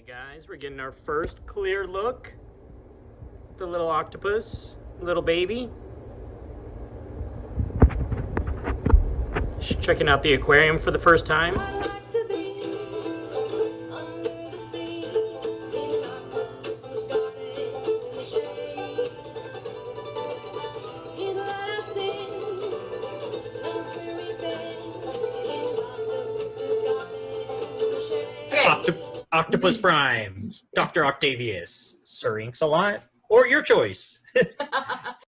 Hey guys, we're getting our first clear look. The little octopus, little baby. Just checking out the aquarium for the first time. Octopus Prime, Dr. Octavius, Sir Inks a lot, or your choice.